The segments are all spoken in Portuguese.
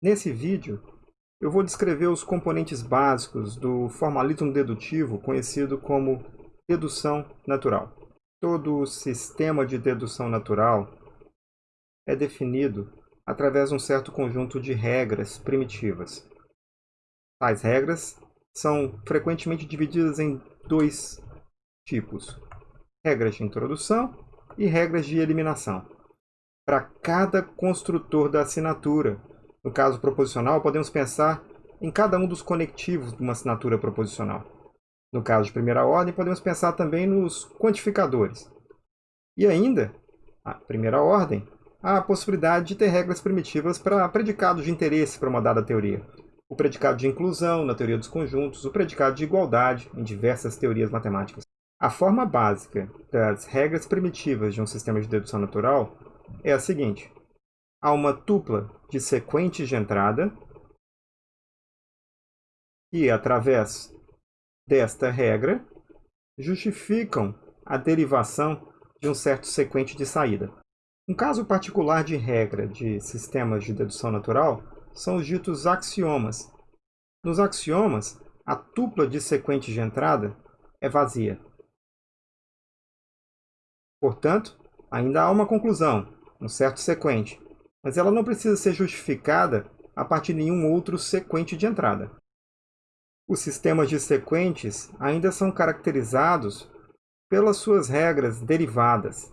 Nesse vídeo, eu vou descrever os componentes básicos do formalismo dedutivo, conhecido como dedução natural. Todo sistema de dedução natural é definido através de um certo conjunto de regras primitivas. Tais regras são frequentemente divididas em dois tipos: regras de introdução e regras de eliminação. Para cada construtor da assinatura, no caso proposicional, podemos pensar em cada um dos conectivos de uma assinatura proposicional. No caso de primeira ordem, podemos pensar também nos quantificadores. E ainda, a primeira ordem, há a possibilidade de ter regras primitivas para predicados de interesse para uma dada teoria. O predicado de inclusão na teoria dos conjuntos, o predicado de igualdade em diversas teorias matemáticas. A forma básica das regras primitivas de um sistema de dedução natural é a seguinte há uma tupla de sequentes de entrada que, através desta regra, justificam a derivação de um certo sequente de saída. Um caso particular de regra de sistemas de dedução natural são os ditos axiomas. Nos axiomas, a tupla de sequentes de entrada é vazia. Portanto, ainda há uma conclusão, um certo sequente, mas ela não precisa ser justificada a partir de nenhum outro sequente de entrada. Os sistemas de sequentes ainda são caracterizados pelas suas regras derivadas.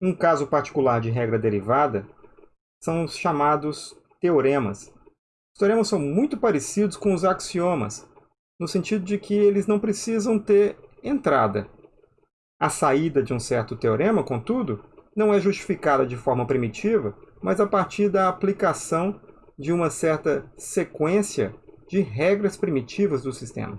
Um caso particular de regra derivada são os chamados teoremas. Os teoremas são muito parecidos com os axiomas, no sentido de que eles não precisam ter entrada. A saída de um certo teorema, contudo, não é justificada de forma primitiva mas a partir da aplicação de uma certa sequência de regras primitivas do sistema.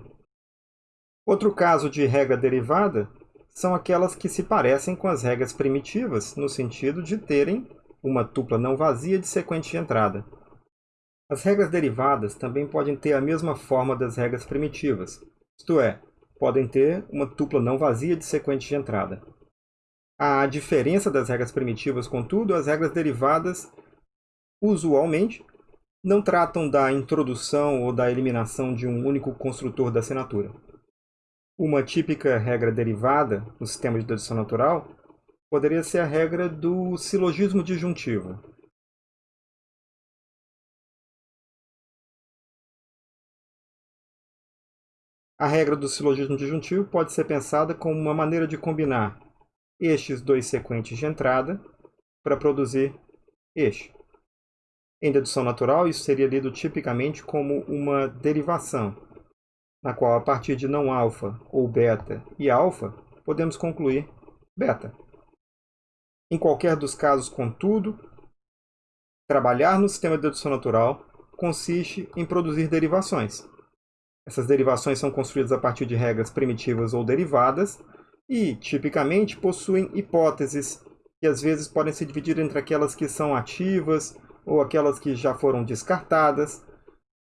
Outro caso de regra derivada são aquelas que se parecem com as regras primitivas, no sentido de terem uma tupla não vazia de sequente de entrada. As regras derivadas também podem ter a mesma forma das regras primitivas, isto é, podem ter uma tupla não vazia de sequente de entrada. A diferença das regras primitivas, contudo, as regras derivadas, usualmente, não tratam da introdução ou da eliminação de um único construtor da assinatura. Uma típica regra derivada no sistema de dedução natural poderia ser a regra do silogismo disjuntivo. A regra do silogismo disjuntivo pode ser pensada como uma maneira de combinar estes dois sequentes de entrada para produzir este. Em dedução natural, isso seria lido tipicamente como uma derivação, na qual, a partir de não alfa ou beta e alfa, podemos concluir beta. Em qualquer dos casos, contudo, trabalhar no sistema de dedução natural consiste em produzir derivações. Essas derivações são construídas a partir de regras primitivas ou derivadas, e, tipicamente, possuem hipóteses que às vezes podem se dividir entre aquelas que são ativas ou aquelas que já foram descartadas,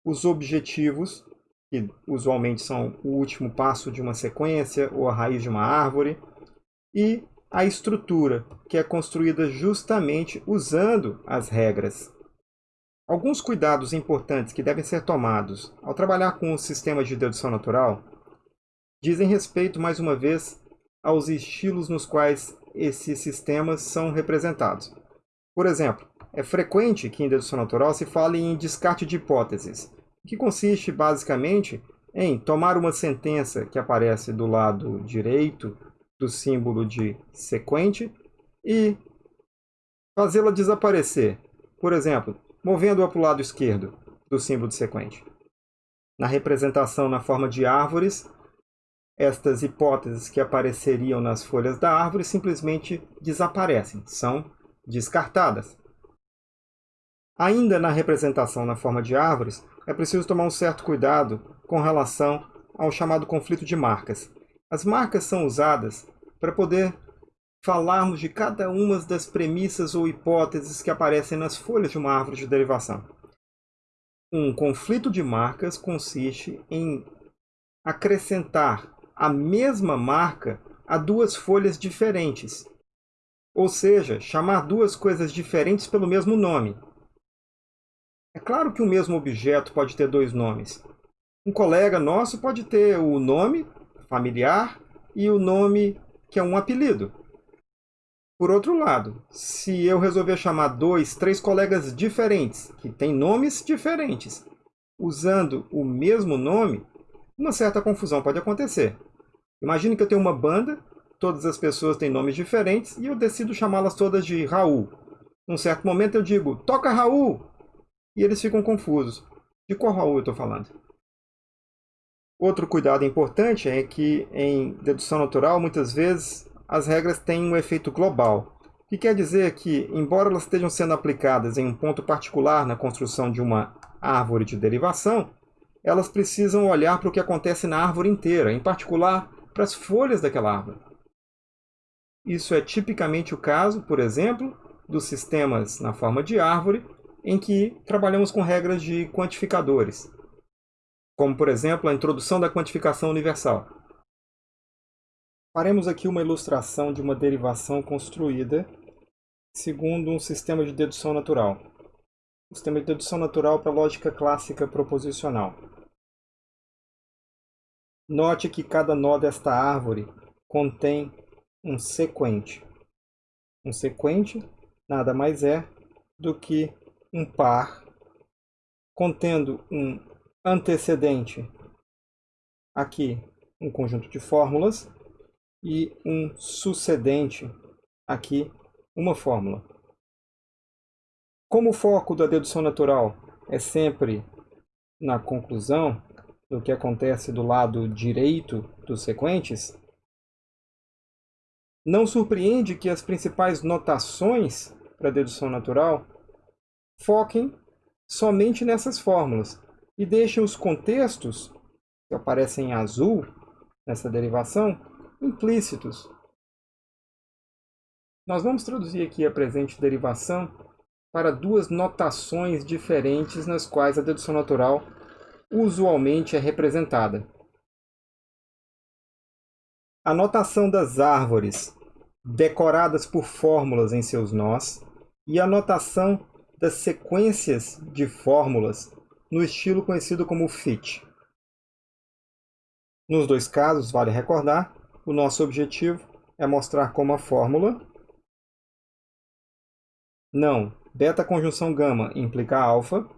os objetivos, que usualmente são o último passo de uma sequência ou a raiz de uma árvore, e a estrutura, que é construída justamente usando as regras. Alguns cuidados importantes que devem ser tomados ao trabalhar com os sistemas de dedução natural dizem respeito, mais uma vez, aos estilos nos quais esses sistemas são representados. Por exemplo, é frequente que em dedução natural se fale em descarte de hipóteses, que consiste basicamente em tomar uma sentença que aparece do lado direito do símbolo de sequente e fazê-la desaparecer, por exemplo, movendo-a para o lado esquerdo do símbolo de sequente. Na representação na forma de árvores, estas hipóteses que apareceriam nas folhas da árvore simplesmente desaparecem, são descartadas. Ainda na representação na forma de árvores, é preciso tomar um certo cuidado com relação ao chamado conflito de marcas. As marcas são usadas para poder falarmos de cada uma das premissas ou hipóteses que aparecem nas folhas de uma árvore de derivação. Um conflito de marcas consiste em acrescentar a mesma marca a duas folhas diferentes. Ou seja, chamar duas coisas diferentes pelo mesmo nome. É claro que o mesmo objeto pode ter dois nomes. Um colega nosso pode ter o nome familiar e o nome que é um apelido. Por outro lado, se eu resolver chamar dois, três colegas diferentes, que têm nomes diferentes, usando o mesmo nome, uma certa confusão pode acontecer. Imagine que eu tenho uma banda, todas as pessoas têm nomes diferentes e eu decido chamá-las todas de Raul. Num certo momento eu digo, toca Raul! E eles ficam confusos. De qual Raul eu estou falando? Outro cuidado importante é que em dedução natural, muitas vezes, as regras têm um efeito global, que quer dizer que, embora elas estejam sendo aplicadas em um ponto particular na construção de uma árvore de derivação, elas precisam olhar para o que acontece na árvore inteira, em particular para as folhas daquela árvore. Isso é tipicamente o caso, por exemplo, dos sistemas na forma de árvore, em que trabalhamos com regras de quantificadores, como por exemplo a introdução da quantificação universal. Faremos aqui uma ilustração de uma derivação construída segundo um sistema de dedução natural. O sistema de dedução natural para lógica clássica proposicional. Note que cada nó desta árvore contém um sequente. Um sequente nada mais é do que um par contendo um antecedente, aqui um conjunto de fórmulas, e um sucedente, aqui uma fórmula. Como o foco da dedução natural é sempre na conclusão do que acontece do lado direito dos sequentes, não surpreende que as principais notações para a dedução natural foquem somente nessas fórmulas, e deixem os contextos, que aparecem em azul nessa derivação, implícitos. Nós vamos traduzir aqui a presente derivação para duas notações diferentes nas quais a dedução natural usualmente é representada. A notação das árvores, decoradas por fórmulas em seus nós, e a notação das sequências de fórmulas no estilo conhecido como FIT. Nos dois casos, vale recordar, o nosso objetivo é mostrar como a fórmula não beta conjunção gama implica alfa,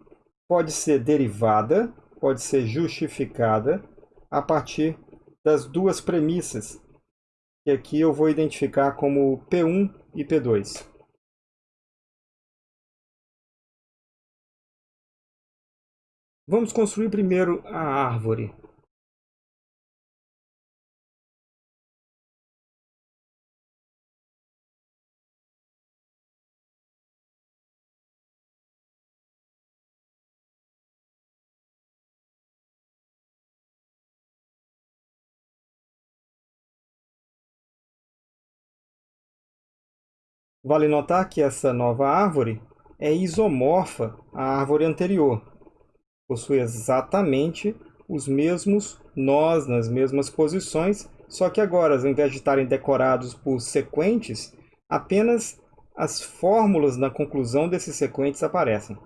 pode ser derivada, pode ser justificada a partir das duas premissas, que aqui eu vou identificar como P1 e P2. Vamos construir primeiro a árvore. Vale notar que essa nova árvore é isomorfa à árvore anterior possui exatamente os mesmos nós nas mesmas posições, só que agora, ao invés de estarem decorados por sequentes, apenas as fórmulas na conclusão desses sequentes aparecem.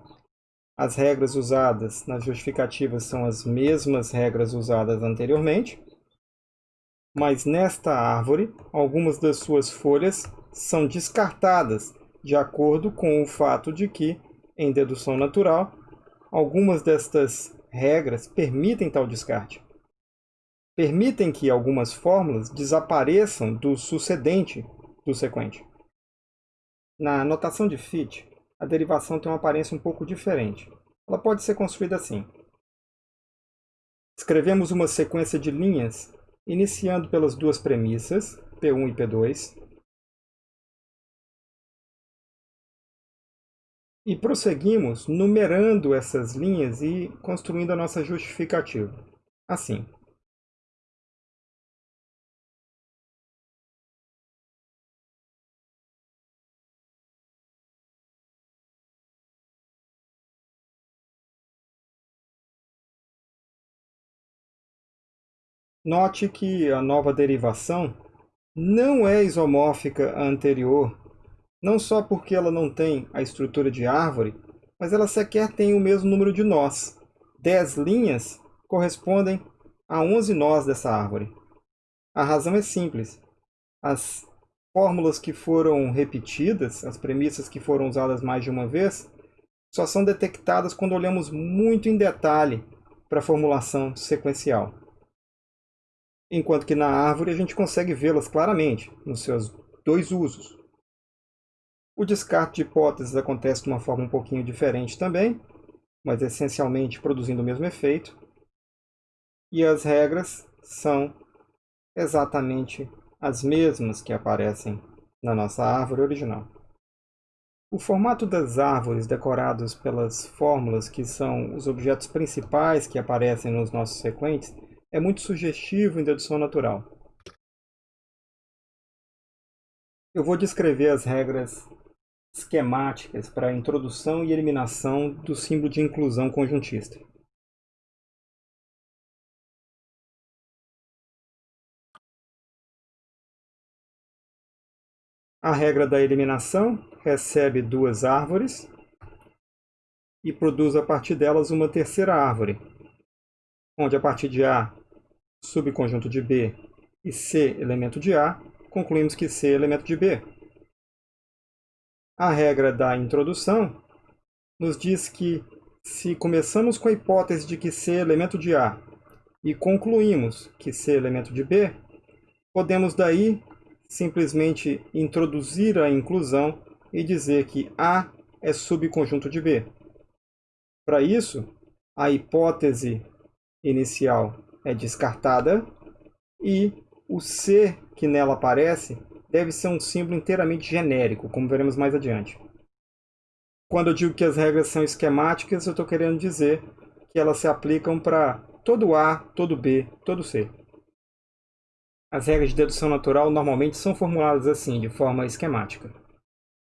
As regras usadas nas justificativas são as mesmas regras usadas anteriormente, mas nesta árvore, algumas das suas folhas são descartadas de acordo com o fato de que, em dedução natural, Algumas destas regras permitem tal descarte. Permitem que algumas fórmulas desapareçam do sucedente do sequente. Na notação de Fichte, a derivação tem uma aparência um pouco diferente. Ela pode ser construída assim. Escrevemos uma sequência de linhas, iniciando pelas duas premissas, P1 e P2, E prosseguimos numerando essas linhas e construindo a nossa justificativa. Assim. Note que a nova derivação não é isomórfica à anterior não só porque ela não tem a estrutura de árvore, mas ela sequer tem o mesmo número de nós. 10 linhas correspondem a 11 nós dessa árvore. A razão é simples. As fórmulas que foram repetidas, as premissas que foram usadas mais de uma vez, só são detectadas quando olhamos muito em detalhe para a formulação sequencial. Enquanto que na árvore a gente consegue vê-las claramente, nos seus dois usos. O descarte de hipóteses acontece de uma forma um pouquinho diferente também, mas essencialmente produzindo o mesmo efeito. E as regras são exatamente as mesmas que aparecem na nossa árvore original. O formato das árvores decoradas pelas fórmulas, que são os objetos principais que aparecem nos nossos sequentes, é muito sugestivo em dedução natural. Eu vou descrever as regras esquemáticas para a introdução e eliminação do símbolo de inclusão conjuntista. A regra da eliminação recebe duas árvores e produz a partir delas uma terceira árvore, onde a partir de A, subconjunto de B, e C, elemento de A, concluímos que C é elemento de B. A regra da introdução nos diz que se começamos com a hipótese de que C é elemento de A e concluímos que C é elemento de B, podemos daí simplesmente introduzir a inclusão e dizer que A é subconjunto de B. Para isso, a hipótese inicial é descartada e o C que nela aparece deve ser um símbolo inteiramente genérico, como veremos mais adiante. Quando eu digo que as regras são esquemáticas, eu estou querendo dizer que elas se aplicam para todo A, todo B, todo C. As regras de dedução natural normalmente são formuladas assim, de forma esquemática.